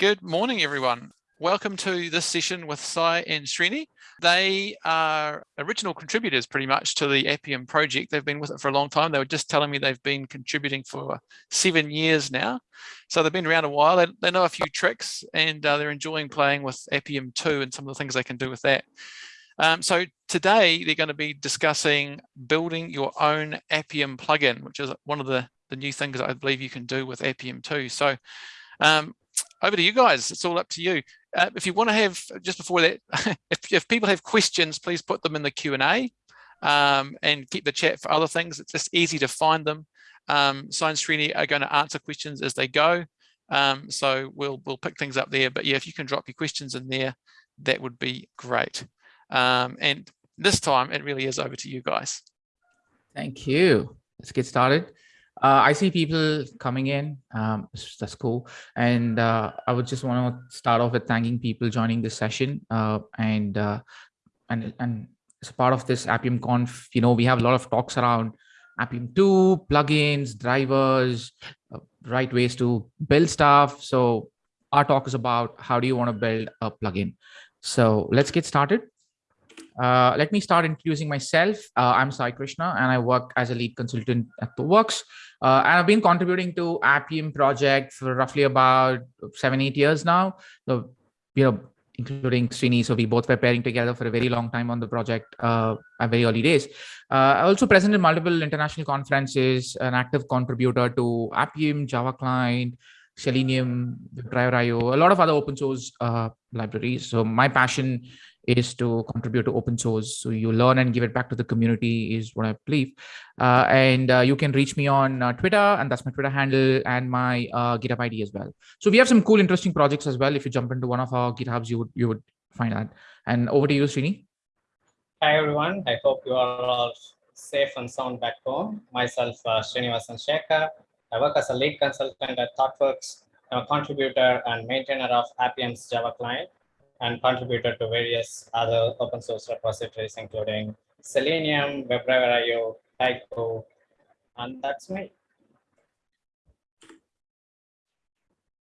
Good morning, everyone. Welcome to this session with Sai and Srini. They are original contributors pretty much to the Appium project. They've been with it for a long time. They were just telling me they've been contributing for seven years now. So they've been around a while. They, they know a few tricks and uh, they're enjoying playing with Appium 2 and some of the things they can do with that. Um, so today they're going to be discussing building your own Appium plugin, which is one of the, the new things I believe you can do with Appium 2. So um, over to you guys. It's all up to you. Uh, if you want to have, just before that, if, if people have questions, please put them in the Q&A um, and keep the chat for other things. It's just easy to find them. Um, Sai and Srini are going to answer questions as they go. Um, so we'll, we'll pick things up there. But yeah, if you can drop your questions in there, that would be great. Um, and this time it really is over to you guys. Thank you. Let's get started. Uh, I see people coming in. Um, that's cool. And uh, I would just want to start off with thanking people joining this session. Uh, and uh, and and as part of this Appium Conf, you know, we have a lot of talks around Appium 2, plugins, drivers, uh, right ways to build stuff. So our talk is about how do you want to build a plugin. So let's get started. Uh, let me start introducing myself. Uh, I'm Sai Krishna and I work as a lead consultant at ThoughtWorks. Uh, and I've been contributing to Appium project for roughly about seven, eight years now. So, you know, including Srini. So we both were pairing together for a very long time on the project uh, at very early days. Uh, also present in multiple international conferences, an active contributor to Appium, Java Client, Selenium, WebDriver.io, a lot of other open source uh, libraries. So my passion is to contribute to open source. So you learn and give it back to the community is what I believe. Uh, and uh, you can reach me on uh, Twitter and that's my Twitter handle and my uh, GitHub ID as well. So we have some cool, interesting projects as well. If you jump into one of our GitHubs, you would, you would find that. And over to you, Srini. Hi, everyone. I hope you are all safe and sound back home. Myself, uh, Srinivasan Sekar. I work as a lead consultant at ThoughtWorks. I'm a contributor and maintainer of Appium's Java client and contributed to various other open source repositories, including Selenium, WebDriver.io, Taiko, and that's me.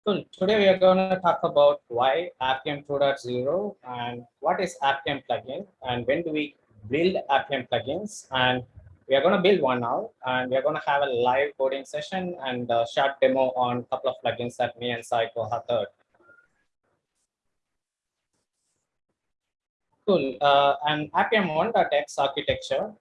Cool. Today we are going to talk about why Appium 2.0 and what is Appium plugin and when do we build Appium plugins and we are going to build one now and we are going to have a live coding session and a short demo on a couple of plugins that me and Sai co-authored. Cool. Uh, and Appium 1.x architecture.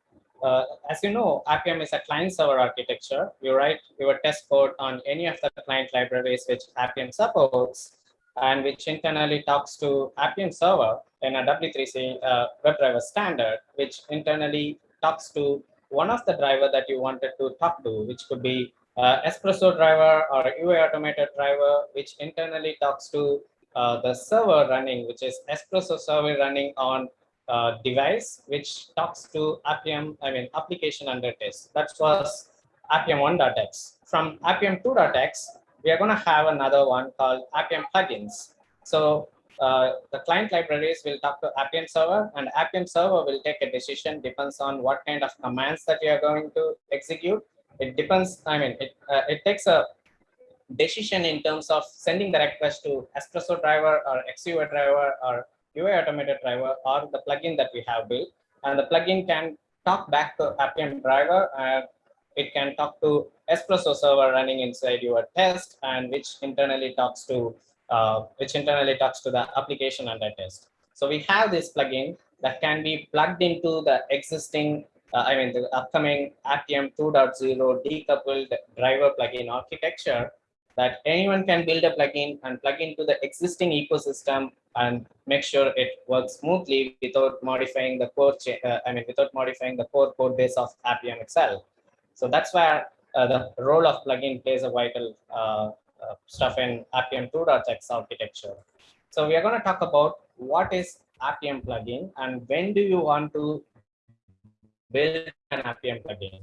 Uh, as you know, Appium is a client server architecture. You write your test code on any of the client libraries which Appium supports and which internally talks to Appium server in a W3C uh, WebDriver standard, which internally talks to one of the driver that you wanted to talk to, which could be uh, Espresso driver or UiAutomator driver, which internally talks to uh, the server running, which is Espresso server running on uh, device, which talks to Appium, I mean, application under test. That was Appium 1.x. From Appium 2.x, we are going to have another one called Appium plugins. So uh, the client libraries will talk to Appium server and Appium server will take a decision depends on what kind of commands that you are going to execute. It depends, I mean, it, uh, it takes a decision in terms of sending the request to Espresso driver or XCUI driver or UiAutomator driver or the plugin that we have built. And the plugin can talk back to Appium driver and it can talk to Espresso server running inside your test and which internally talks to uh, which internally talks to the application under test. So we have this plugin that can be plugged into the existing, uh, I mean, the upcoming Appium 2.0 decoupled driver plugin architecture that anyone can build a plugin and plug into the existing ecosystem and make sure it works smoothly without modifying the core, uh, I mean, without modifying the core code base of Appium itself. So that's where uh, the role of plugin plays a vital uh, uh stuff in Appium 2.x architecture. So we are going to talk about what is Appium plugin and when do you want to build an Appium plugin.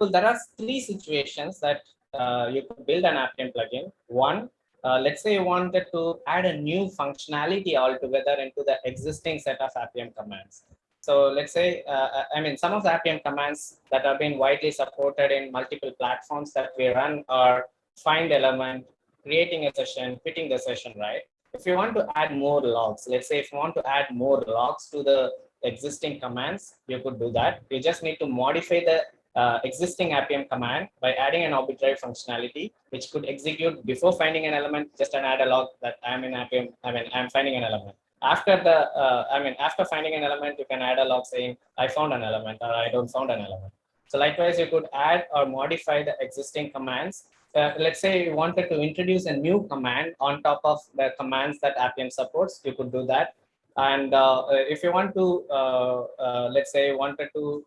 So there are three situations that uh, you could build an Appium plugin. One, uh, let's say you wanted to add a new functionality altogether into the existing set of Appium commands. So let's say, uh, uh, I mean, some of the Appium commands that have been widely supported in multiple platforms that we run are find element, creating a session, quitting the session, right? If you want to add more logs, let's say if you want to add more logs to the existing commands, you could do that. You just need to modify the uh, existing Appium command by adding an arbitrary functionality, which could execute before finding an element, just an add a log that I'm in Appium, I mean, I'm finding an element. After the, uh, I mean, after finding an element, you can add a log saying, I found an element or I don't found an element. So likewise, you could add or modify the existing commands. Uh, let's say you wanted to introduce a new command on top of the commands that Appium supports, you could do that. And uh, if you want to, uh, uh, let's say you wanted to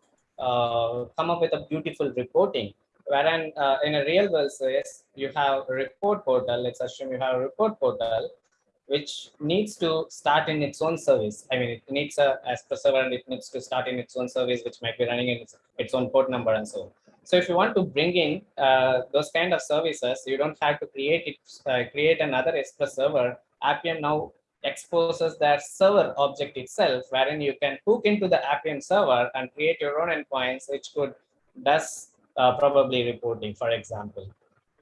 come up with a beautiful reporting, wherein in a real world case, you have a report portal, let's assume you have a report portal, which needs to start in its own service. I mean, it needs a Express server and it needs to start in its own service, which might be running in its, its own port number and so on. So if you want to bring in uh, those kind of services, you don't have to create it, uh, create another Express server. Appium now exposes that server object itself, wherein you can hook into the Appium server and create your own endpoints, which could does uh, probably reporting, for example.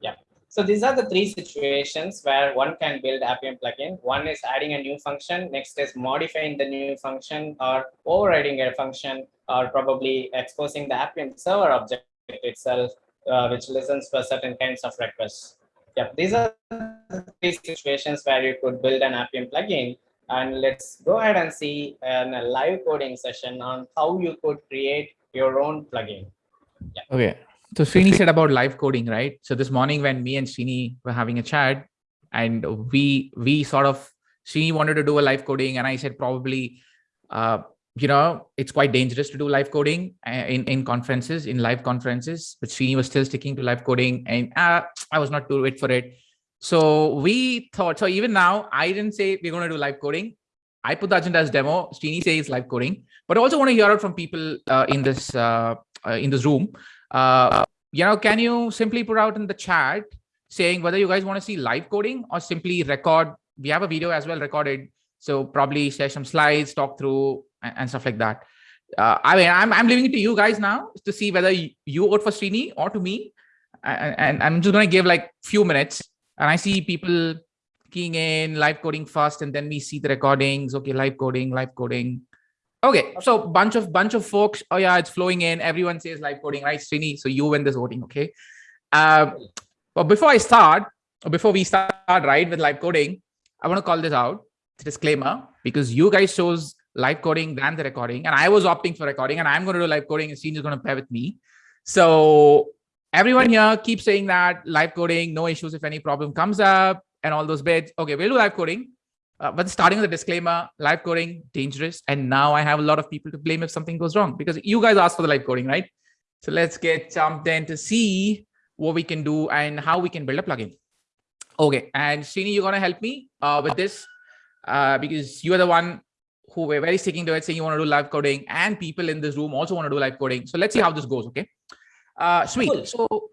Yeah. So these are the three situations where one can build Appium plugin. One is adding a new function. Next is modifying the new function or overriding a function or probably exposing the Appium server object itself, uh, which listens for certain kinds of requests. Yeah, these are the three situations where you could build an Appium plugin. And let's go ahead and see an, a live coding session on how you could create your own plugin. Yeah. Okay. So Srini said about live coding, right? So this morning when me and Srini were having a chat and we we sort of Srini wanted to do a live coding and I said probably uh, you know, it's quite dangerous to do live coding uh, in, in conferences, in live conferences, but Srini was still sticking to live coding and uh, I was not too wait for it. So we thought, so even now, I didn't say we're going to do live coding. I put the agenda as demo. Srini says live coding, but I also want to hear out from people uh, in this uh, uh, in this room. Uh, you know, can you simply put out in the chat saying whether you guys want to see live coding or simply record? We have a video as well recorded. So probably share some slides, talk through and, stuff like that. Uh, I mean, I'm, I'm leaving it to you guys now to see whether you, vote for Srini or to me. And, and I'm just going to give like few minutes and I see people keying in live coding first and then we see the recordings. Okay, live coding, live coding. Okay, so bunch of bunch of folks. Oh yeah, it's flowing in. Everyone says live coding, right, Srini? So you win this voting, okay? Uh, but before I start, or before we start, right, with live coding, I want to call this out. Disclaimer, because you guys chose live coding than the recording. And I was opting for recording and I'm going to do live coding and Steve is going to pair with me. So everyone here keep saying that live coding, no issues if any problem comes up and all those bits. Okay, we'll do live coding. Uh, but starting with a disclaimer, live coding, dangerous. And now I have a lot of people to blame if something goes wrong because you guys asked for the live coding, right? So let's get jumped in to see what we can do and how we can build a plugin. Okay, and Srini, you're going to help me uh, with this uh, because you are the one who were very sticking to it, saying you want to do live coding, and people in this room also want to do live coding. So let's see how this goes. Okay. Uh, sweet. Cool. So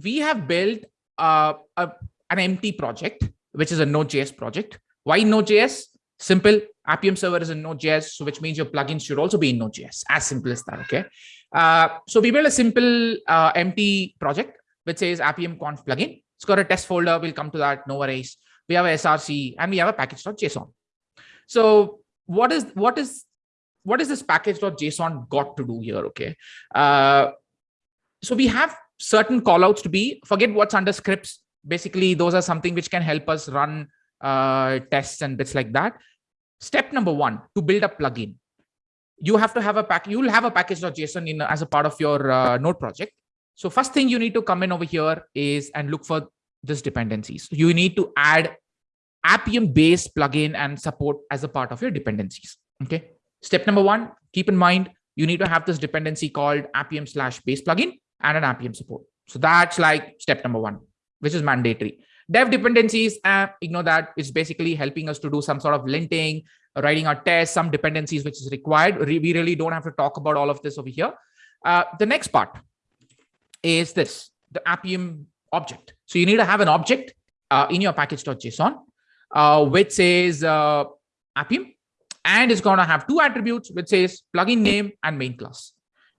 we have built uh, a, an empty project, which is a Node.js project. Why Node.js? Simple. Appium server is in Node.js, so which means your plugins should also be in Node.js. As simple as that. Okay. Uh, so we built a simple uh, empty project which says Appium conf plugin. It's got a test folder. We'll come to that. No worries. We have a SRC and we have a package.json. So what is what is what is this package.json got to do here? Okay. Uh, so we have certain callouts to be forget what's under scripts. Basically, those are something which can help us run uh, tests and bits like that. Step number one to build a plugin. You have to have a pack. You'll have a package.json in as a part of your uh, node project. So first thing you need to come in over here is and look for this dependencies. You need to add Appium base plugin and support as a part of your dependencies. Okay. Step number one, keep in mind, you need to have this dependency called Appium slash base plugin and an Appium support. So that's like step number one, which is mandatory. Dev dependencies, uh, ignore that. It's basically helping us to do some sort of linting, writing our tests, some dependencies which is required. We really don't have to talk about all of this over here. Uh, the next part is this, the Appium object. So you need to have an object uh, in your package.json uh, which says uh, Appium, and it's going to have two attributes, which says plugin name and main class.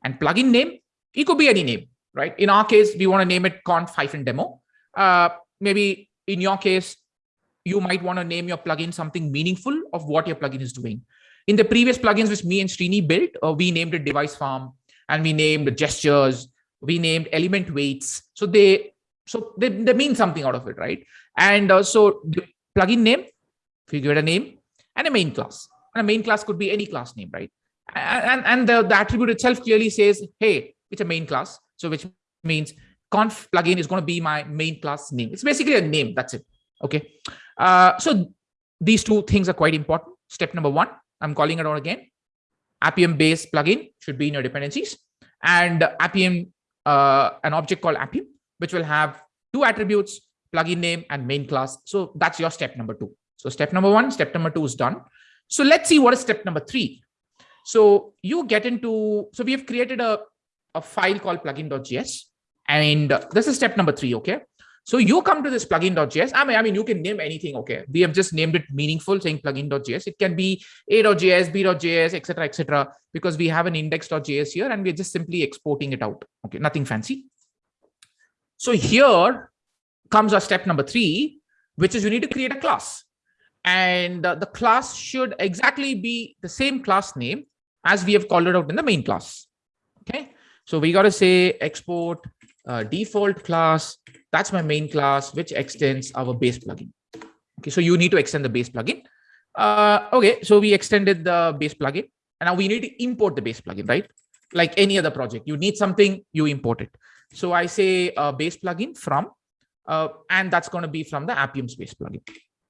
And plugin name, it could be any name, right? In our case, we want to name it conf hyphen demo. Uh, maybe in your case, you might want to name your plugin something meaningful of what your plugin is doing. In the previous plugins which me and Srini built, uh, we named it device farm and we named gestures, we named element waits. So they so they, they mean something out of it, right? And uh, so plugin name, if you give it a name, and a main class. And a main class could be any class name, right? And, and the, the attribute itself clearly says, hey, it's a main class. So which means conf plugin is going to be my main class name. It's basically a name. That's it. Okay. Uh, so these two things are quite important. Step number one, I'm calling it out again. Appium base plugin should be in your dependencies and Appium, uh, an object called Appium, which will have two attributes, plugin name and main class. So that's your step number two. So step number one, step number two is done. So let's see what is step number three. So you get into, so we have created a, a file called plugin.js and this is step number three. Okay. So you come to this plugin.js. I mean, I mean, you can name anything. Okay. We have just named it meaningful saying plugin.js. It can be a.js, b.js, etc., etc. because we have an index.js here and we're just simply exporting it out. Okay. Nothing fancy. So here comes our step number three, which is you need to create a class and uh, the class should exactly be the same class name as we have called it out in the main class. Okay, so we got to say export uh, default class. That's my main class, which extends our base plugin. Okay, so you need to extend the base plugin. Uh, okay, so we extended the base plugin and now we need to import the base plugin, right? Like any other project, you need something, you import it. So I say uh, base plugin from, uh, and that's going to be from the Appium space plugin.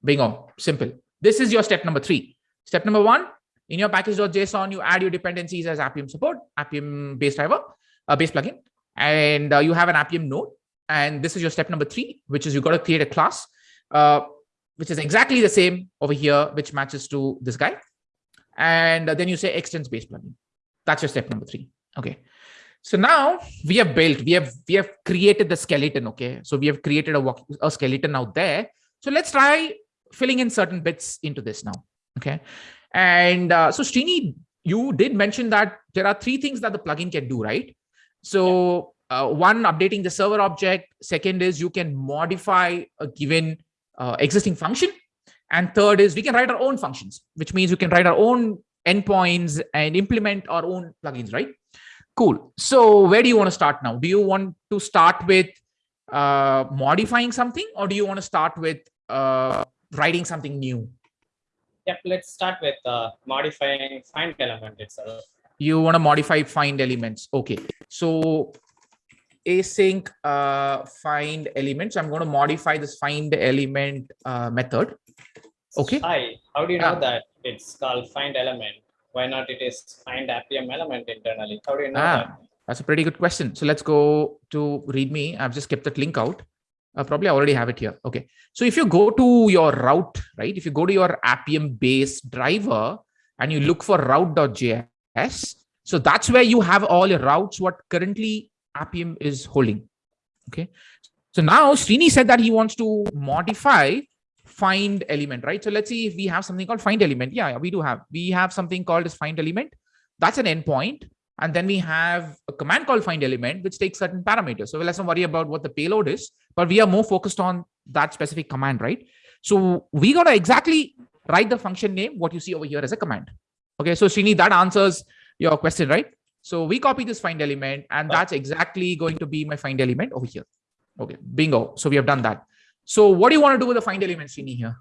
Bingo, simple. This is your step number three. Step number one, in your package.json, you add your dependencies as Appium support, Appium base driver, a base plugin, and uh, you have an Appium node. And this is your step number three, which is you got to create a class, uh, which is exactly the same over here, which matches to this guy. And then you say extends base plugin. That's your step number three. Okay. So now we have built, we have we have created the skeleton. Okay. So we have created a, a skeleton out there. So let's try filling in certain bits into this now. Okay. And uh, so Srini, you did mention that there are three things that the plugin can do, right? So uh, one, updating the server object. Second is you can modify a given uh, existing function. And third is we can write our own functions, which means we can write our own endpoints and implement our own plugins, right? Cool. So where do you want to start now? Do you want to start with uh, modifying something or do you want to start with uh, writing something new? Yep, let's start with uh, modifying find element itself. You want to modify find elements. Okay. So async uh, find elements. I'm going to modify this find element uh, method. Okay. Hi, how do you know that it's called find element? Why not it is find Appium element internally? How do you know ah, that? That's a pretty good question. So let's go to README. I've just kept that link out uh, probably I already have it here. Okay. So if you go to your route, right, if you go to your Appium base driver and you look for route.js, so that's where you have all your routes, what currently Appium is holding. Okay. So now Srini said that he wants to modify find element, right? So let's see if we have something called find element. Yeah, we do have. We have something called as find element. That's an endpoint. And then we have a command called find element, which takes certain parameters. So let's not worry about what the payload is, but we are more focused on that specific command, right? So we got to exactly write the function name, what you see over here as a command. Okay, so Srini, that answers your question, right? So we copy this find element, and that's exactly going to be my find element over here. Okay, bingo. So we have done that. So what do you want to do with the find element, Srini, here?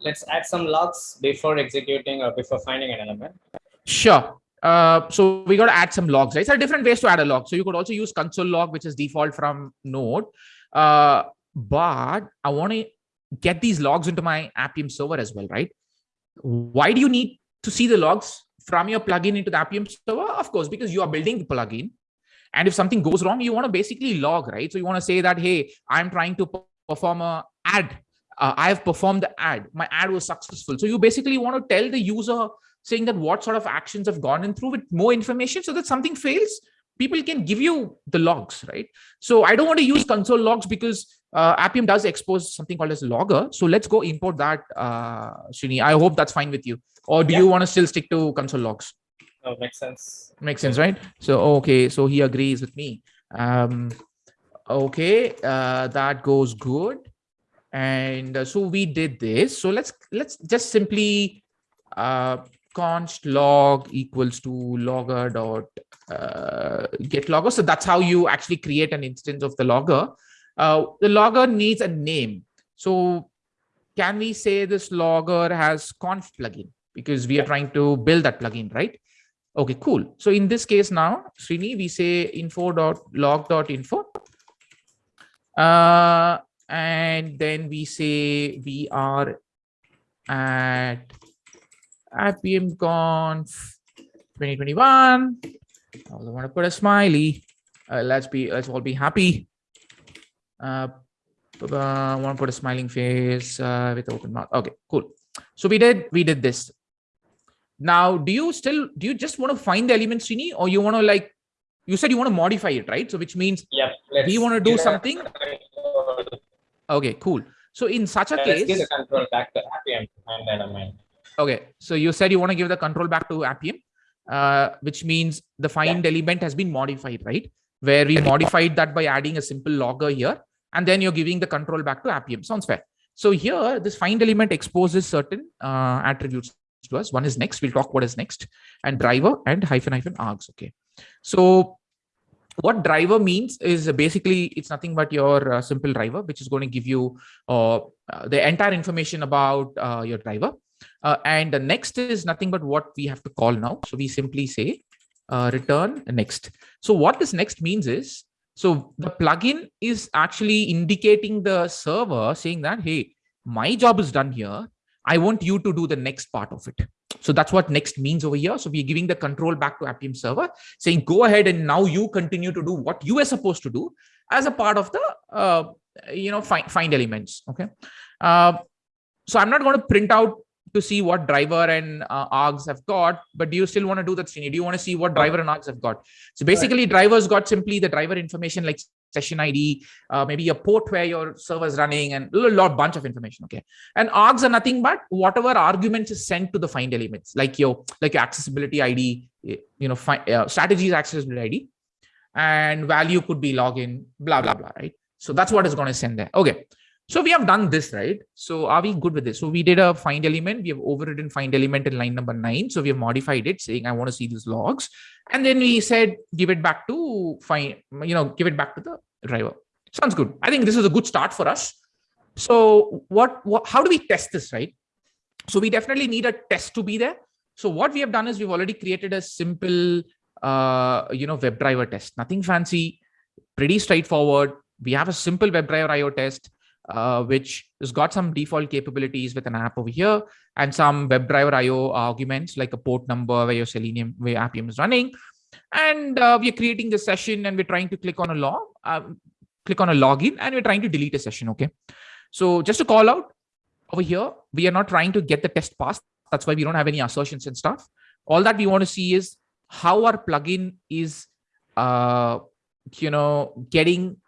Let's add some logs before executing or before finding an element. Sure. Uh, so we got to add some logs, right? So different ways to add a log. So you could also use console log, which is default from Node. Uh, but I want to get these logs into my Appium server as well, right? Why do you need to see the logs from your plugin into the Appium server? Of course, because you are building the plugin. And if something goes wrong, you want to basically log, right? So you want to say that, hey, I'm trying to perform a ad. Uh, I have performed the ad. My ad was successful. So you basically want to tell the user saying that what sort of actions have gone in through with more information so that something fails people can give you the logs right so i don't want to use console logs because uh, appium does expose something called as logger so let's go import that uh Srini. i hope that's fine with you or do yeah. you want to still stick to console logs oh makes sense makes sense right so okay so he agrees with me um okay uh that goes good And uh, so we did this. So let's let's just simply uh, const log equals to logger dot uh, get logger. So that's how you actually create an instance of the logger. Uh, the logger needs a name. So can we say this logger has conf plugin because we are trying to build that plugin, right? Okay, cool. So in this case now, Srini, we say info dot log dot info. Uh, and then we say we are at Appium Conf 2021. I also want to put a smiley. Uh, let's be let's all be happy. Uh, I want to put a smiling face uh, with open mouth. Okay, cool. So we did we did this. Now, do you still do you just want to find the elements, Srini, or you want to like you said you want to modify it, right? So which means Yeah. we want to do something. Okay, cool. So in such a Let's case, give the control back to Appium and. Okay, so you said you want to give the control back to Appium, uh, which means the find element has been modified, right? Where we modified that by adding a simple logger here, and then you're giving the control back to Appium. Sounds fair. So here, this find element exposes certain uh, attributes to us. One is next. We'll talk what is next, and driver and hyphen hyphen args. Okay, so what driver means is basically it's nothing but your uh, simple driver, which is going to give you uh, uh, the entire information about uh, your driver. Uh, and the next is nothing but what we have to call now. So we simply say uh, return next. So what this next means is, so the plugin is actually indicating the server saying that, hey, my job is done here. I want you to do the next part of it. So that's what next means over here. So we're giving the control back to Appium server saying, go ahead and now you continue to do what you were supposed to do as a part of the, uh, you know, find, find elements. Okay. Uh, so I'm not going to print out to see what driver and uh, args have got, but do you still want to do that? Do you want to see what driver and args have got? So basically drivers got simply the driver information like session ID, uh, maybe a port where your server is running and a lot bunch of information. Okay. And args are nothing but whatever arguments is sent to the find elements, like your like your accessibility ID, you know, find, uh, strategies accessibility ID and value could be login, blah, blah, blah, right? So that's what is going to send there. Okay. So we have done this, right? So are we good with this? So we did a find element. We have overridden find element in line number nine. So we have modified it saying, I want to see these logs. And then we said, give it back to find, you know, give it back to the driver. Sounds good. I think this is a good start for us. So what, what how do we test this, right? So we definitely need a test to be there. So what we have done is we've already created a simple, uh, you know, WebDriver test, nothing fancy, pretty straightforward. We have a simple WebDriver IO test uh, which has got some default capabilities with an app over here and some WebDriver IO arguments like a port number where your Selenium, where Appium is running. And uh, we're creating the session and we're trying to click on a log, uh, click on a login and we're trying to delete a session. Okay. So just to call out over here, we are not trying to get the test passed. That's why we don't have any assertions and stuff. All that we want to see is how our plugin is, uh, you know, getting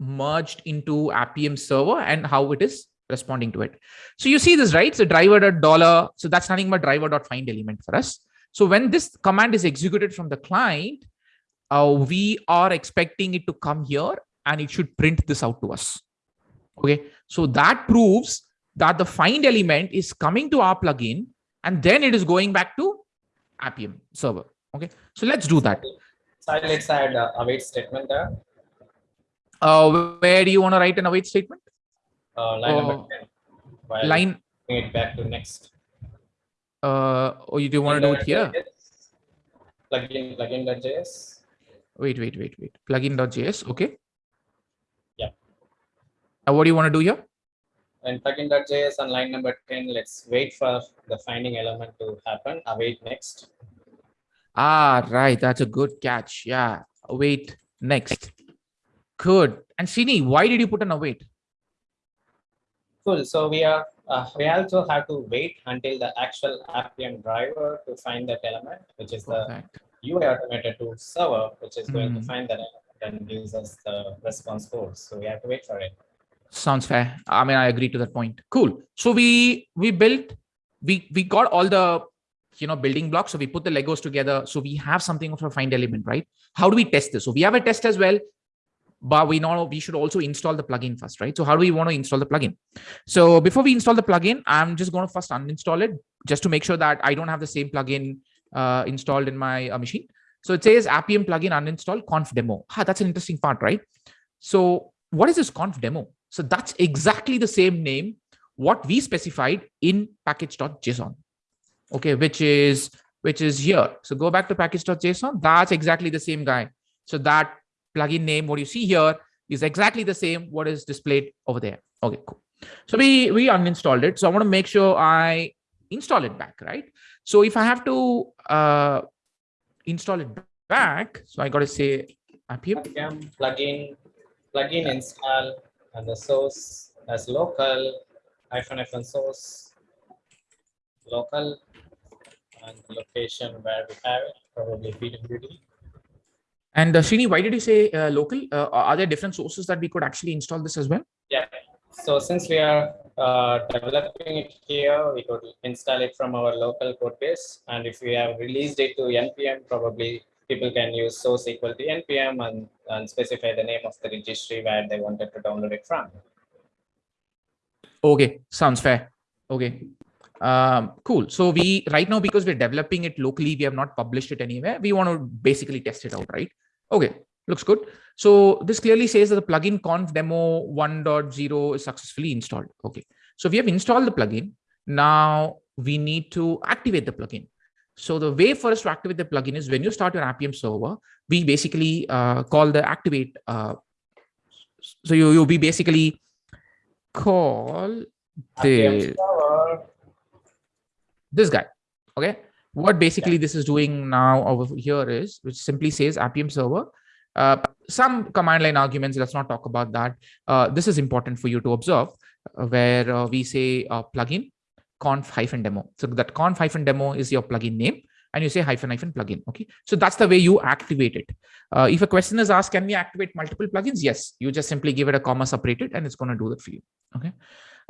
merged into Appium server and how it is responding to it. So you see this, right? So driver dot dollar. So that's nothing but driver dot find element for us. So when this command is executed from the client, uh, we are expecting it to come here and it should print this out to us. Okay. So that proves that the find element is coming to our plugin and then it is going back to Appium server. Okay. So let's do that. So let's add a await statement there. Uh, where do you want to write an await statement? Uh, line Oh, number 10. Line, bring it back to next. uh, or you do want to do it here? Plugin, plugin.js. Wait, wait, wait, wait. Plugin.js. Okay. Yeah. Now, what do you want to do here? And plugin.js on line number 10, let's wait for the finding element to happen. Await next. Ah, right. That's a good catch. Yeah. Await next. Good. And Srini, why did you put an await? Cool. So we are uh, we also have to wait until the actual Appium driver to find that element, which is the Perfect. UiAutomator2 server, which is going to Mhm. find that element and gives us the response code. So we have to wait for it. Sounds fair. I mean, I agree to that point. Cool. So we we built, we we got all the you know building blocks. So we put the Legos together. So we have something of a find element, right? How do we test this? So we have a test as well. But we know we should also install the plugin first, right? So how do we want to install the plugin? So before we install the plugin, I'm just going to first uninstall it just to make sure that I don't have the same plugin uh, installed in my uh, machine. So it says Appium plugin uninstall conf demo. Ah, that's an interesting part, right? So what is this conf demo? So that's exactly the same name what we specified in package.json, okay, which is which is here. So go back to package.json. That's exactly the same guy. So that plugin name, what you see here is exactly the same what is displayed over there. Okay, cool. So we, we uninstalled it. So I want to make sure I install it back, right? So if I have to uh, install it back, so I got to say Appium. Appium plugin, plugin install and the source as local hyphen hyphen source local and location where we have it, probably PWD. And uh, Srini, why did you say uh, local? Uh, are there different sources that we could actually install this as well? Yeah. So since we are uh, developing it here, we could install it from our local code base. And if we have released it to NPM, probably people can use source equal to NPM and, and specify the name of the registry where they wanted to download it from. Okay, sounds fair. Okay, um, cool. So we right now, because we're developing it locally, we have not published it anywhere. We want to basically test it out, right? Okay, looks good. So this clearly says that the plugin conf demo 1.0 is successfully installed. Okay, so we have installed the plugin. Now we need to activate the plugin. So the way for us to activate the plugin is when you start your Appium server, we basically uh, call the activate. Uh, so you you be basically call the this guy okay? What basically yeah. this is doing now over here is which simply says appium server uh, some command line arguments let's not talk about that. Uh, this is important for you to observe uh, where uh, we say uh, plugin conf hyphen demo. So that conf hyphen demo is your plugin name and you say hyphen hyphen plugin okay? So that's the way you activate it. Uh, if a question is asked can we activate multiple plugins? Yes. You just simply give it a comma separated and it's going to do that for you okay?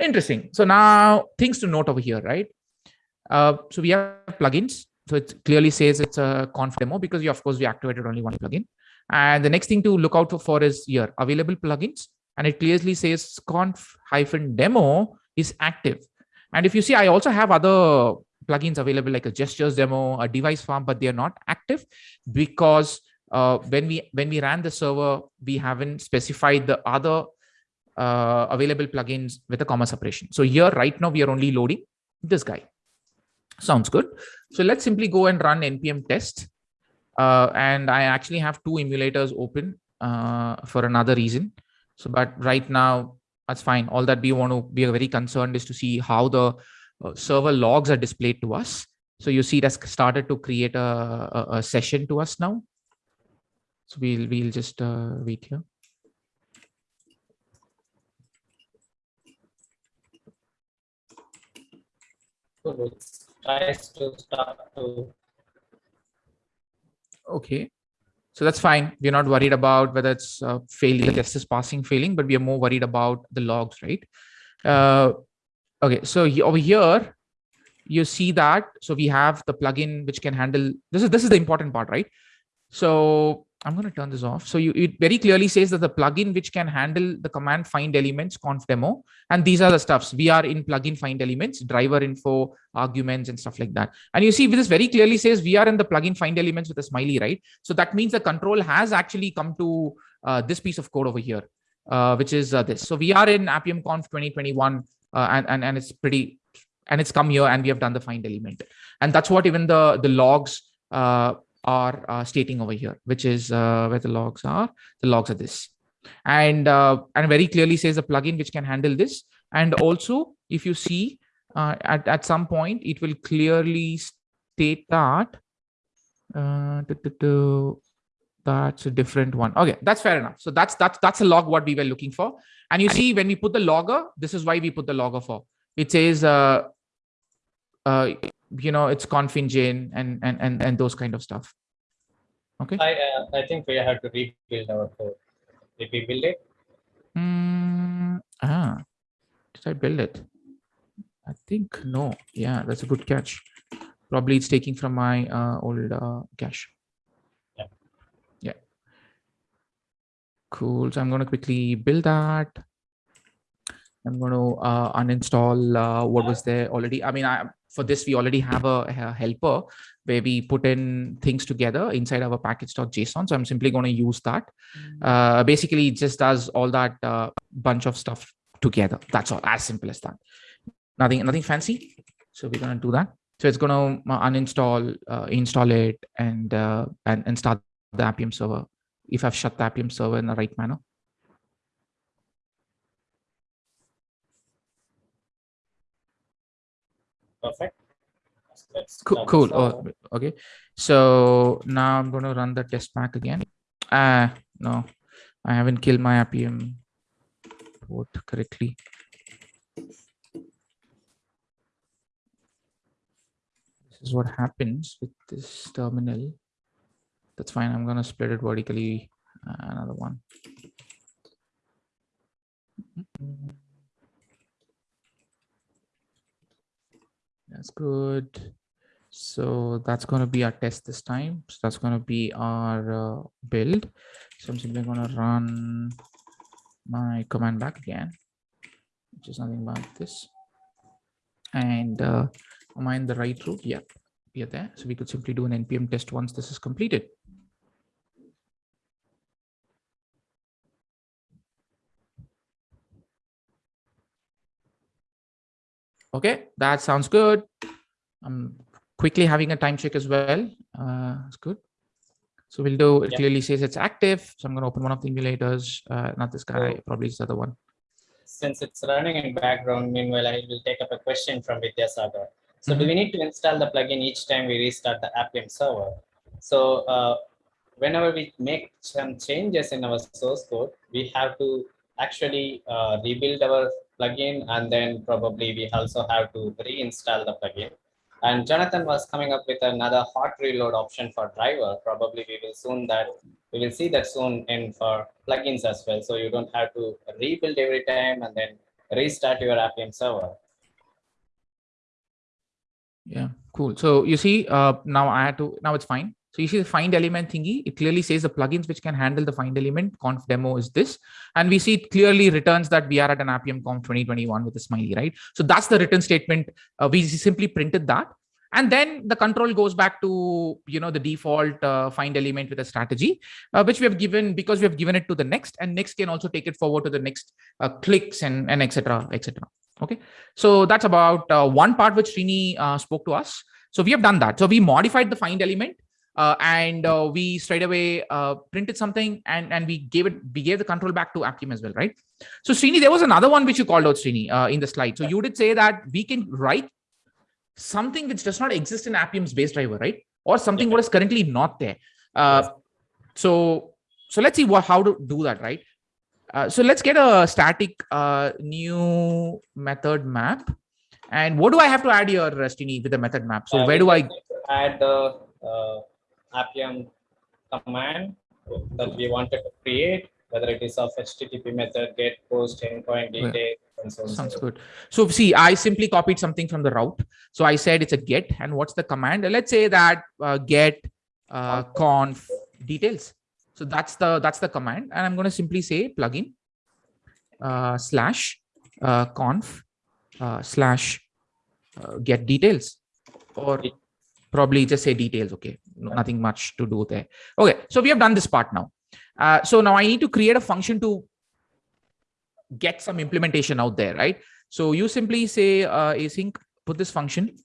Interesting. So now things to note over here right uh, so we have plugins. So it clearly says it's a conf demo because we, of course, we activated only one plugin. And the next thing to look out for is here, available plugins. And it clearly says conf hyphen demo is active. And if you see, I also have other plugins available like a gestures demo, a device farm, but they're not active because uh, when we when we ran the server, we haven't specified the other uh, available plugins with a comma separation. So here right now we are only loading this guy. Sounds good. So let's simply go and run npm test. Uh, and I actually have two emulators open uh, for another reason. So, but right now, that's fine. All that we want to be very concerned is to see how the uh, server logs are displayed to us. So you see that's started to create a, a, a session to us now. So we'll, we'll just uh, wait here. To start to. Okay. So that's fine. We're not worried about whether it's uh, failing, test is passing, failing, but we are more worried about the logs, right? Uh, okay, so over here, you see that. So we have the plugin which can handle, this is, this is the important part, right? So I'm going to turn this off. So you, it very clearly says that the plugin which can handle the command find elements conf demo. And these are the stuffs we are in plugin find elements, driver info, arguments, and stuff like that. And you see this very clearly says we are in the plugin find elements with a smiley, right? So that means the control has actually come to uh, this piece of code over here, uh, which is uh, this. So we are in Appium Conf 2021 uh, and, and, and it's pretty, and it's come here and we have done the find element. And that's what even the, the logs uh, are uh, stating over here, which is uh, where the logs are. The logs are this. And, uh, and very clearly says a plugin which can handle this. And also, if you see uh, at, at some point, it will clearly state that uh, that's a different one. Okay, that's fair enough. So that's that's that's a log what we were looking for. And you see when we put the logger, this is why we put the logger for. It says uh, uh, you know it's conf engine and and and and those kind of stuff. Okay? I uh, i think we have to rebuild our code. Did we build it? Mm, ah did i build it? I think no. Yeah that's a good catch. Probably it's taking from my uh, old uh, cache. Yeah. Yeah. Cool. So I'm going to quickly build that. I'm going to uh, uninstall uh, what was there already. I mean, I, for this, we already have a, a, helper where we put in things together inside our package.json. So I'm simply going to use that. Uh, basically, it just does all that uh, bunch of stuff together. That's all, as simple as that. Nothing, nothing fancy. So we're going to do that. So it's going to uninstall, uh, install it, and, uh, and and start the Appium server. If I've shut the Appium server in the right manner. Perfect. Let's Cool. Oh, okay. So now I'm going to run the test pack again. Ah, no, I haven't killed my apm port correctly. This is what happens with this terminal. That's fine. I'm going to split it vertically. Uh, another one. That's good. So that's going to be our test this time. So that's going to be our uh, build. So I'm simply going to run my command back again, which is nothing but this. And uh, am I in the right route? Yeah, we are there. So we could simply do an npm test once this is completed. Okay, that sounds good. I'm quickly having a time check as well. Uh, it's good. So we'll do, it Yep. clearly says it's active. So I'm going to open one of the emulators, uh, not this guy, probably it's the other one. Since it's running in background, meanwhile, I will take up a question from Vidyasagar. So do Mhm. we need to install the plugin each time we restart the Appium server? So uh, whenever we make some changes in our source code, we have to actually uh, rebuild our plugin and then probably we also have to reinstall the plugin. And Jonathan was coming up with another hot reload option for driver. Probably we will soon that we will see that soon in for plugins as well. So you don't have to rebuild every time and then restart your Appium server. Yeah, cool. So you see, uh, now I had to, now it's fine. So you see the find element thingy, it clearly says the plugins which can handle the find element conf demo is this. And we see it clearly returns that we are at an Appium conf 2021 with a smiley, right? So that's the return statement. Uh, we simply printed that. And then the control goes back to, you know, the default uh, find element with a strategy, uh, which we have given because we have given it to the next and next can also take it forward to the next uh, clicks and, and etc. etc. Okay. So that's about uh, one part which Srini uh, spoke to us. So we have done that. So we modified the find element uh, and uh, we straight away uh, printed something and, and we gave it, we gave the control back to Appium as well, right? So Srini, there was another one which you called out, Srini, uh, in the slide. So you did say that we can write something which does not exist in Appium's base driver, right? Or something Yeah. what is currently not there. Uh. So, so let's see what, how to do that, right? Uh, so let's get a static uh, new method map. And what do I have to add here, Srini, with the method map? So Uh, where do I, just need to add the uh, Appium command that we wanted to create, whether it is of HTTP method, get, post, endpoint, Yeah. detail, and so on. sounds so good. So see, I simply copied something from the route. So I said it's a get and what's the command? Let's say that uh, get uh, conf details. So that's the, that's the command. And I'm going to simply say plugin uh, slash uh, conf uh, slash uh, get details or probably just say details. Okay. No, nothing much to do there. Okay. So we have done this part now. Uh, so now I need to create a function to get some implementation out there, right? So you simply say uh, async, put this function.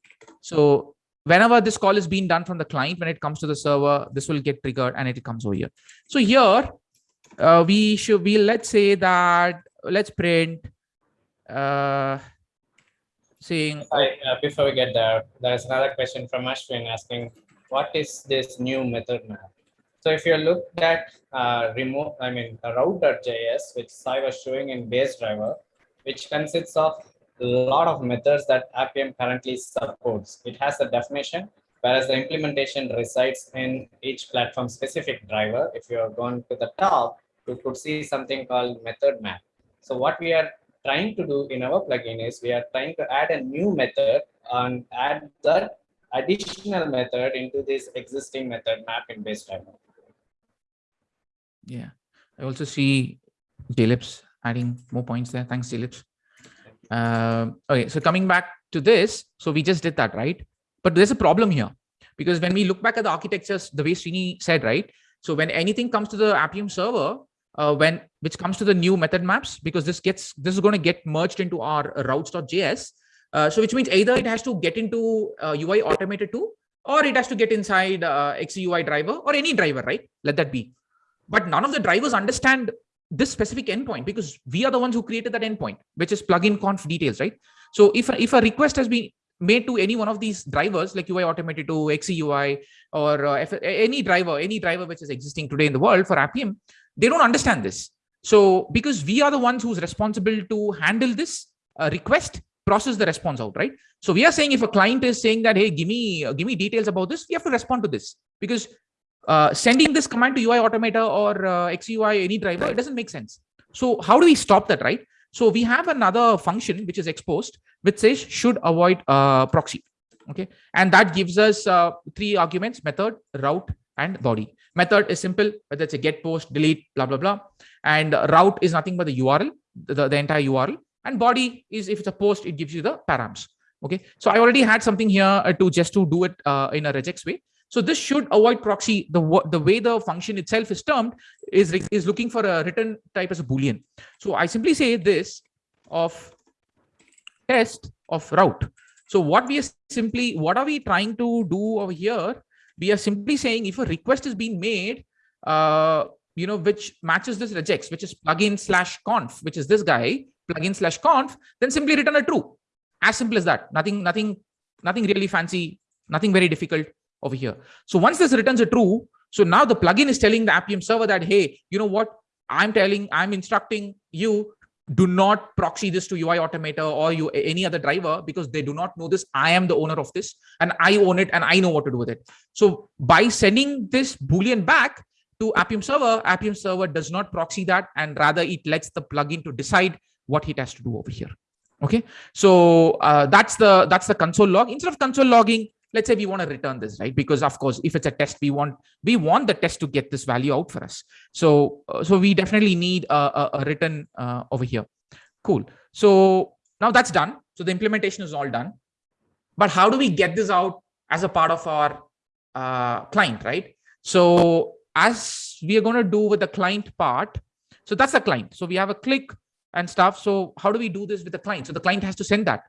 So whenever this call is being done from the client, when it comes to the server, this will get triggered and it comes over here. So here uh, we should be, let's say that, let's print uh, saying, uh, before we get there, there's another question from Ashwin asking, what is this new method map? So if you look at uh, remote, I mean, route.js, which I was showing in base driver, which consists of a lot of methods that Appium currently supports. It has a definition, whereas the implementation resides in each platform specific driver. If you are going to the top, you could see something called method map. So what we are trying to do in our plugin is we are trying to add a new method and add that additional method into this existing method map in base driver. yeah. I also see jlipps adding more points there. Thanks, jlipps. Uh, okay, so coming back to this, so we just did that, right? But there's a problem here because when we look back at the architectures, the way Srini said, right? So when anything comes to the Appium server, uh, when which comes to the new method maps, because this gets this is going to get merged into our routes.js. Uh, so which means either it has to get into uh, UiAutomator2, or it has to get inside uh, XCUI driver or any driver, right? Let that be. But none of the drivers understand this specific endpoint because we are the ones who created that endpoint, which is plugin conf details, right? So if, if a request has been made to any one of these drivers like UI automated to XCUI or uh, any driver, any driver which is existing today in the world for Appium, they don't understand this. So because we are the ones who's responsible to handle this uh, request, process the response out, right? So we are saying if a client is saying that, hey, give me, give me details about this, we have to respond to this because uh, sending this command to UiAutomator or uh, XCUI, any driver, it doesn't make sense. So how do we stop that, right? So we have another function which is exposed, which says should avoid uh, proxy. Okay, and that gives us uh, three arguments: method, route, and body. Method is simple, whether it's a get, post, delete, blah blah blah, and route is nothing but the URL, the, the entire URL, and body is if it's a post, it gives you the params. Okay, so I already had something here uh, to just to do it uh, in a regex way. So this should avoid proxy. The, the way the function itself is termed is, is looking for a return type as a Boolean. So I simply say this of test of route. So what we are simply, what are we trying to do over here? We are simply saying if a request is being made, uh, you know, which matches this regex, which is plugin slash conf, which is this guy, plugin slash conf, then simply return a true. As simple as that. Nothing, nothing, nothing really fancy, nothing very difficult over here. So once this returns a true, so now the plugin is telling the Appium server that, hey, you know what? I'm telling, I'm instructing you do not proxy this to UiAutomator or you any other driver because they do not know this. I am the owner of this and I own it and I know what to do with it. So by sending this Boolean back to Appium server, Appium server does not proxy that and rather it lets the plugin to decide what it has to do over here. Okay, so uh, that's the that's the console log. Instead of console logging, let's say we want to return this right? Because of course if it's a test we want we want the test to get this value out for us. So uh, so we definitely need a, a, a return uh, over here. Cool. So now that's done. So the implementation is all done. But how do we get this out as a part of our uh, client right? So as we are going to do with the client part so that's the client. So we have a click and stuff so how do we do this with the client so the client has to send that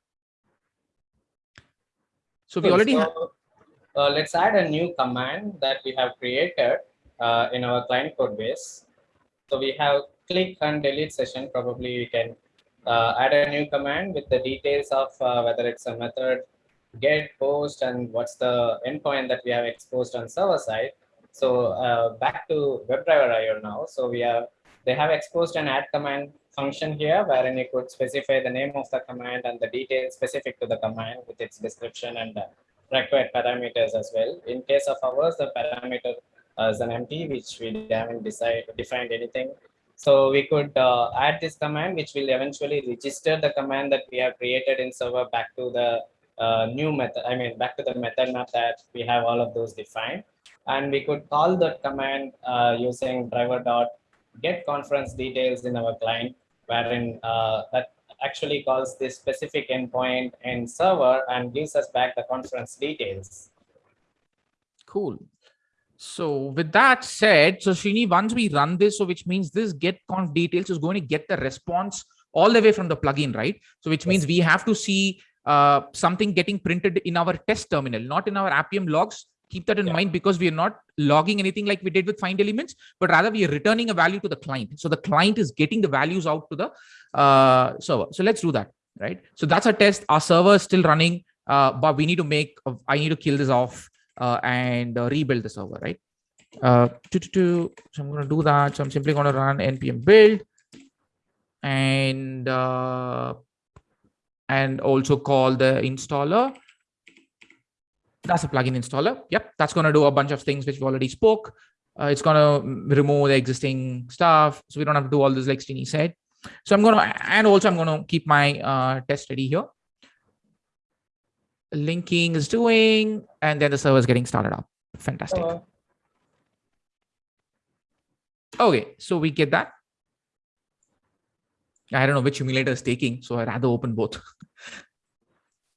so we already have. Uh, let's add a new command that we have created uh, in our client code base. So we have click and delete session. Probably we can uh, add a new command with the details of uh, whether it's a method, get, post, and what's the endpoint that we have exposed on server side. So uh, back to WebDriver IO now. So we have they have exposed an add command function here wherein you could specify the name of the command and the details specific to the command with its description and required parameters as well. In case of ours, the parameter uh, is an empty, which we haven't defined anything. So we could uh, add this command, which will eventually register the command that we have created in server back to the uh, new method. I mean, back to the method map that we have all of those defined. And we could call that command uh, using driver dot get conference details in our client wherein uh, that actually calls this specific endpoint and server and gives us back the conference details. Cool. So with that said, so Srini, once we run this, so which means this get conf details is going to get the response all the way from the plugin, right? So which yes. means we have to see uh, something getting printed in our test terminal, not in our Appium logs, keep that in yeah. mind because we are not logging anything like we did with find elements but rather we are returning a value to the client. So the client is getting the values out to the uh, server. So let's do that right? So that's a test. Our server is still running uh, but we need to make uh, i need to kill this off uh, and uh, rebuild the server right? Uh to, to, to, so i'm going to do that. So i'm simply going to run npm build and uh and also call the installer that's a plugin installer. Yep, that's going to do a bunch of things which we already spoke. Uh, it's going to remove the existing stuff. So we don't have to do all this like Srini said. So I'm going to, and also I'm going to keep my uh, test ready here. Linking is doing, and then the server is getting started up. Fantastic. Okay, so we get that. I don't know which emulator is taking, so I'd rather open both.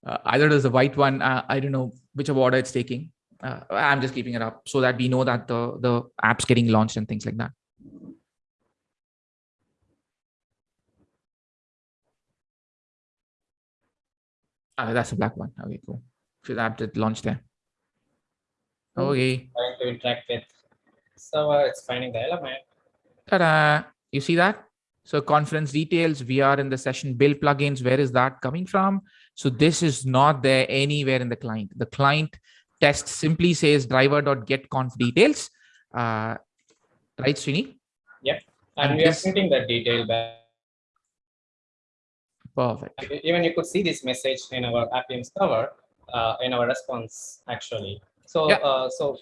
uh, either there's a white one, uh, I don't know which order it's taking. Uh, I'm just keeping it up so that we know that the, the app's getting launched and things like that. Ah, that's a black one. Okay, cool. So the app did launch there. Okay. Trying to interact with server, it's finding the element. Ta-da! You see that? So conference details, we are in the session build plugins. Where is that coming from? So this is not there anywhere in the client. The client test simply says driver.getConf details. Uh, right, Srini? Yep. And, and we this... are printing that detail back. Perfect. Even you could see this message in our Appium server, uh, in our response, actually. So, yeah. uh, so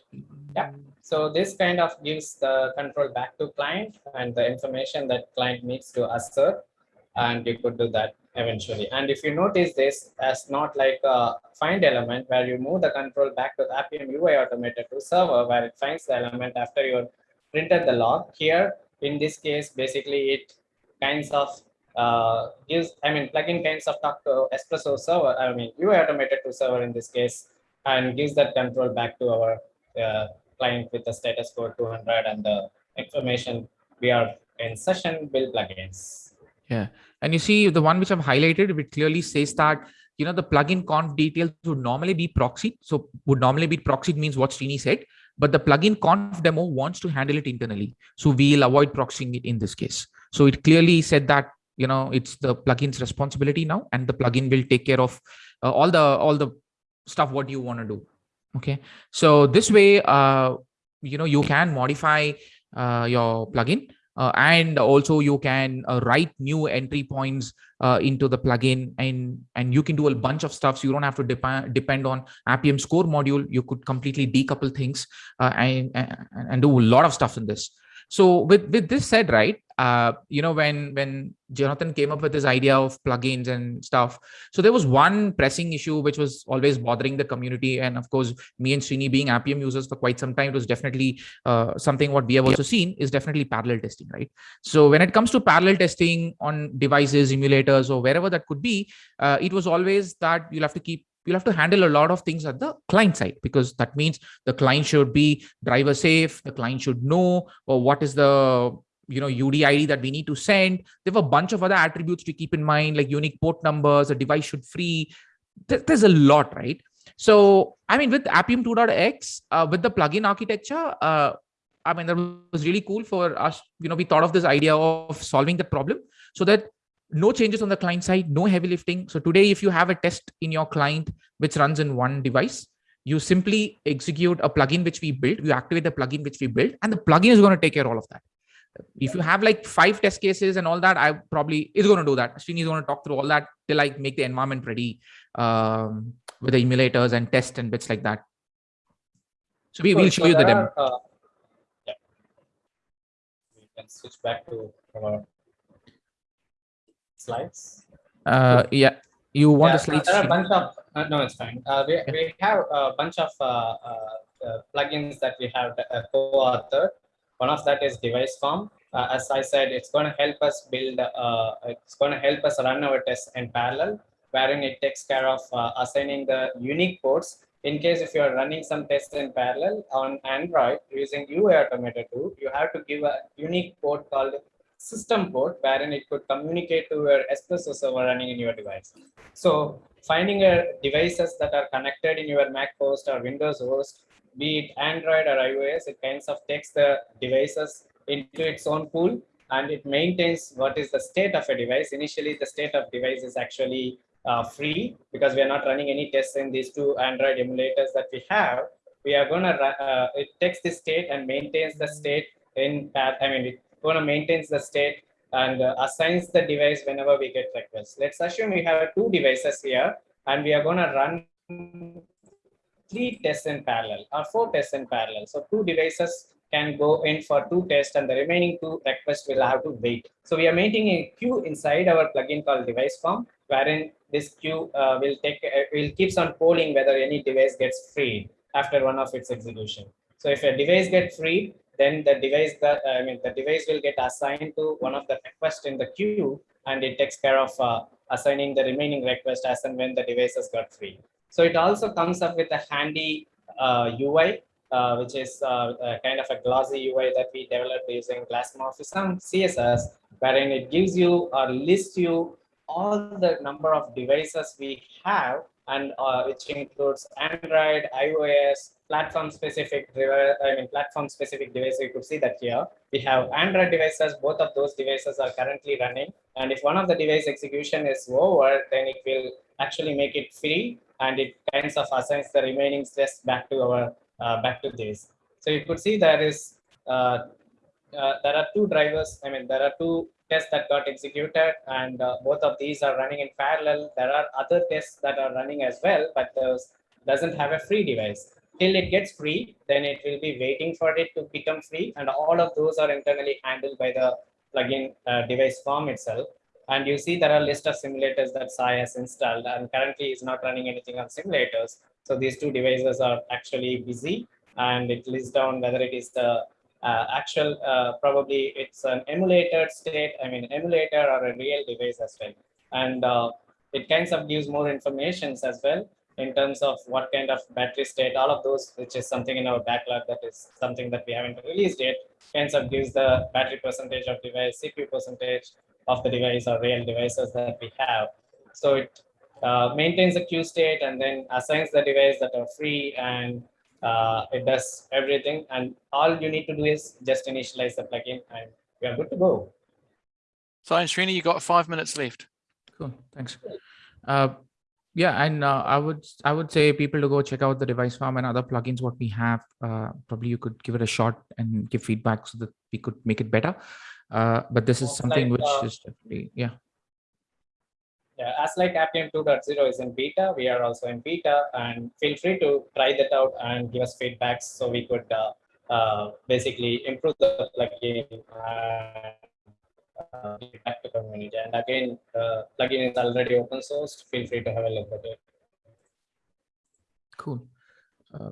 yeah, so this kind of gives the control back to client and the information that client needs to assert, and you could do that eventually. And if you notice this as not like a find element where you move the control back to the Appium UiAutomator2 server where it finds the element after you printed the log. Here, in this case, basically it kinds of uh, gives, I mean, plugin kinds of talk to Espresso server, I mean, UiAutomator2 server in this case, and gives that control back to our uh, client with the status code 200 and the information we are in session build plugins. Yeah. And you see the one which I've highlighted, it clearly says that, you know, the plugin conf details would normally be proxied. So would normally be proxied means what Srini said, but the plugin conf demo wants to handle it internally. So we'll avoid proxying it in this case. So it clearly said that, you know, it's the plugin's responsibility now, and the plugin will take care of uh, all the all the stuff what you want to do okay so this way uh you know you can modify uh, your plugin and also you can uh, write new entry points uh, into the plugin and and you can do a bunch of stuff. So you don't have to depend depend on appium's core module. You could completely decouple things uh, and, and and do a lot of stuff in this. So with with this said right uh, you know, when when Jonathan came up with this idea of plugins and stuff, so there was one pressing issue which was always bothering the community, and of course, me and Srini being Appium users for quite some time, it was definitely uh, something what we have also seen is definitely parallel testing, right? So when it comes to parallel testing on devices, emulators, or wherever that could be, uh, it was always that you'll have to keep you'll have to handle a lot of things at the client side because that means the client should be driver safe the client should know or what is the you know UDID that we need to send. There have a bunch of other attributes to keep in mind, like unique port numbers, a device should free. There's a lot, right? So, I mean, with Appium 2.x, uh, with the plugin architecture, uh, I mean, that was really cool for us. You know, we thought of this idea of solving the problem so that no changes on the client side, no heavy lifting. So today, if you have a test in your client which runs in one device, you simply execute a plugin which we built, you activate the plugin which we built, and the plugin is going to take care of all of that if you have like five test cases and all that, I probably is going to do that. Srini is going to talk through all that till I make the environment ready um, with the emulators and test and bits like that. So we will show so you the demo. Are, uh, yeah. We can switch back to our slides. Uh, yeah, you want yeah, the slides? There are a bunch of uh, no, it's fine. Uh, we, we have a bunch of uh, uh, uh, plugins that we have co-authored one of that is device farm. Uh, as I said, it's going to help us build, uh, it's going to help us run our tests in parallel, wherein it takes care of uh, assigning the unique ports. In case if you're running some tests in parallel on Android using UI Automator 2, you have to give a unique port called system port, wherein it could communicate to your Espresso server running in your device. So finding a devices that are connected in your Mac host or Windows host be it Android or iOS, it kinds of takes the devices into its own pool and it maintains what is the state of a device. Initially, the state of device is actually uh, free because we are not running any tests in these two Android emulators that we have. We are going to, uh, it takes the state and maintains the state in, path. I mean, it's going to maintains the state and uh, assigns the device whenever we get requests. Let's assume we have two devices here and we are going to run three tests in parallel or four tests in parallel. So two devices can go in for two tests and the remaining two requests will have to wait. So we are maintaining a queue inside our plugin called device farm, wherein this queue uh, will take uh, will keeps on polling whether any device gets freed after one of its execution. So if a device gets freed, then the device that I mean the device will get assigned to one of the requests in the queue, and it takes care of uh, assigning the remaining request as and when the devices got free. So it also comes up with a handy uh, UI, uh, which is uh, kind of a glossy UI that we developed using Glassmorphism CSS, wherein it gives you or lists you all the number of devices we have and uh, which includes Android, iOS, platform specific, I mean, platform specific devices. You could see that here we have Android devices. Both of those devices are currently running. And if one of the device execution is over, then it will actually make it free and it kinds of assigns the remaining stress back to our uh, back to this. So you could see there is uh, uh, there are two drivers. I mean, there are two tests that got executed and uh, both of these are running in parallel. There are other tests that are running as well, but those doesn't have a free device. Till it gets free, then it will be waiting for it to become free. And all of those are internally handled by the plugin uh, device farm itself. And you see there are list of simulators that Sai has installed and currently is not running anything on simulators. So these two devices are actually busy and it lists down whether it is the uh, actual, uh, probably it's an emulated state, I mean, emulator or a real device as well. And uh, it kinds of gives more information as well in terms of what kind of battery state, all of those, which is something in our backlog that is something that we haven't released yet, kinds of gives the battery percentage of device, CPU percentage of the device or real devices that we have. So it uh, maintains the queue state and then assigns the device that are free and uh, it does everything. And all you need to do is just initialize the plugin and we are good to go. So, Srini, you got five minutes left. Cool, thanks. Uh, yeah, and uh, I would I would say people to go check out the device farm and other plugins what we have. Uh, probably you could give it a shot and give feedback so that we could make it better. Uh, but this is something like, which uh, is definitely yeah yeah, as like Appium 2.0 is in beta, we are also in beta and feel free to try that out and give us feedbacks so we could uh, uh, basically improve the plugin and uh, back to community. And again, the plugin is already open source. Feel free to have a look at it. Cool. Uh,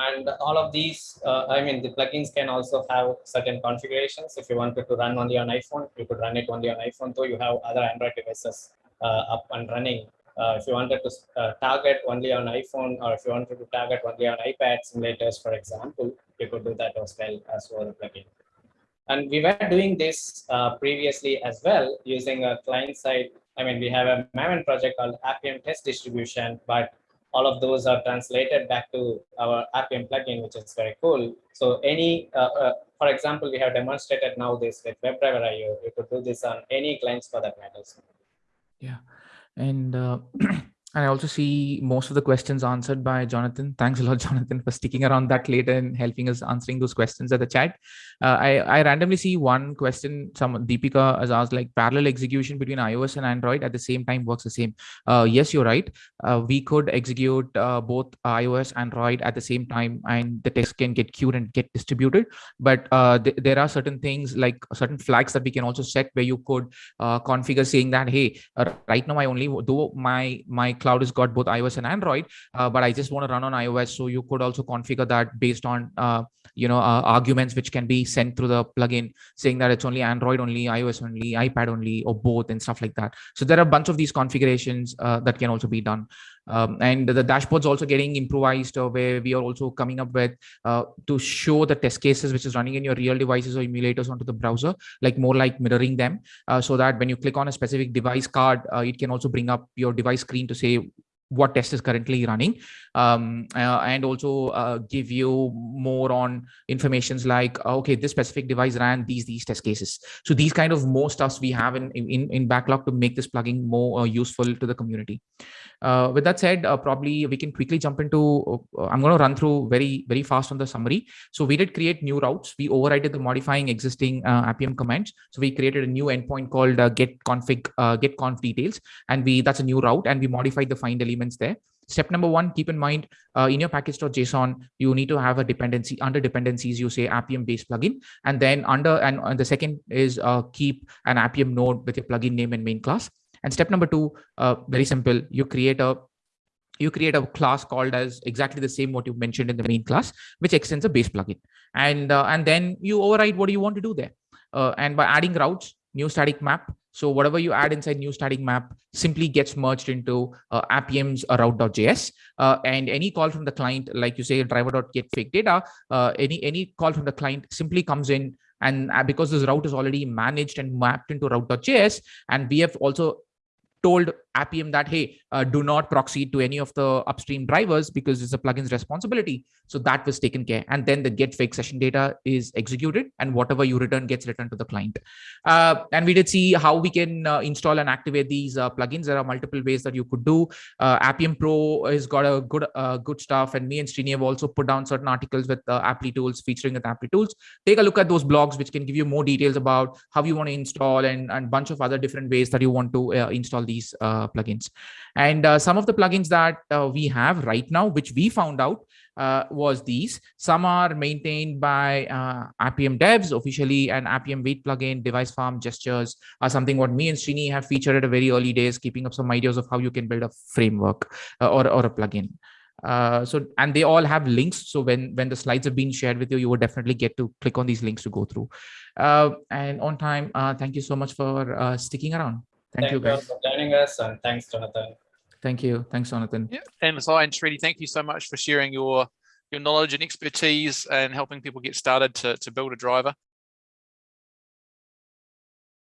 and all of these, uh, I mean, the plugins can also have certain configurations. If you wanted to run only on iPhone, you could run it only on iPhone, though you have other Android devices uh, up and running. Uh, if you wanted to uh, target only on iPhone or if you wanted to target only on iPad simulators, for example, you could do that as well as for the plugin. And we were doing this uh, previously as well using a client side. I mean, we have a Maven project called Appium Test Distribution, but all of those are translated back to our Appium plugin, which is very cool. So any, uh, uh, for example, we have demonstrated now this with WebDriver IO. You could do this on any clients for that matters. Yeah. And uh, I also see most of the questions answered by Jonathan. Thanks a lot, Jonathan, for sticking around that later and helping us answering those questions at the chat. Uh, I, I randomly see one question. Some Deepika has asked like parallel execution between iOS and Android at the same time works the same. Uh, yes, you're right. Uh, we could execute uh, both iOS and Android at the same time, and the text can get queued and get distributed. But uh, th there are certain things like certain flags that we can also set where you could uh, configure saying that hey, right now I only though my my cloud has got both iOS and Android, uh, but I just want to run on iOS. So you could also configure that based on, uh, you know, uh, arguments which can be sent through the plugin saying that it's only Android only, iOS only, iPad only, or both and stuff like that. So there are a bunch of these configurations that can also be done. Um, and the dashboard's also getting improvised uh, where we are also coming up with uh, to show the test cases which is running in your real devices or emulators onto the browser, like more like mirroring them. Uh, so that when you click on a specific device card, uh, it can also bring up your device screen to say what test is currently running um, uh, and also uh, give you more on informations like uh, okay this specific device ran these these test cases. So these kind of more stuffs we have in in, in backlog to make this plugin more uh, useful to the community. Uh, with that said uh, probably we can quickly jump into i'm going to run through very very fast on the summary. So we did create new routes. We overrided the modifying existing appium commands. So we created a new endpoint called get config get conf details. And we that's a new route and we modified the find element elements there. Step number one, keep in mind uh, in your package.json, you need to have a dependency under dependencies, you say Appium base plugin. And then under, and, and the second is uh, keep an Appium node with your plugin name and main class. And step number two, uh, very simple, you create a you create a class called as exactly the same what you mentioned in the main class, which extends a base plugin. And, uh, and then you override what do you want to do there. Uh, and by adding routes, new static map. So whatever you add inside new static map simply gets merged into uh, route.js. Uh, and any call from the client, like you say, driver.get fake data, uh, any, any call from the client simply comes in and uh, because this route is already managed and mapped into route.js, and we have also told Appium that, hey, uh, do not proxy to any of the upstream drivers because it's a plugin's responsibility. So that was taken care. And then the get fake session data is executed and whatever you return gets returned to the client. Uh, and we did see how we can uh, install and activate these uh, plugins. There are multiple ways that you could do. Uh, Appium Pro has got a good uh, good stuff. And me and Srini have also put down certain articles with uh, Applitools featuring with Applitools. Take a look at those blogs, which can give you more details about how you want to install and a bunch of other different ways that you want to install these plugins. And uh, some of the plugins that uh, we have right now, which we found out uh, was these. Some are maintained by uh, Appium devs officially and Appium Wait plugin, device farm gestures are something what me and Srini have featured at a very early days, keeping up some ideas of how you can build a framework uh, or, or a plugin. Uh, so and they all have links so when when the slides have been shared with you you will definitely get to click on these links to go through uh, and on time uh, thank you so much for uh, sticking around thank, Thank you guys for joining us and thanks, Jonathan. thank you thanks jonathan Yeah, and Sai and Srini, thank you so much for sharing your your knowledge and expertise and helping people get started to, to build a driver.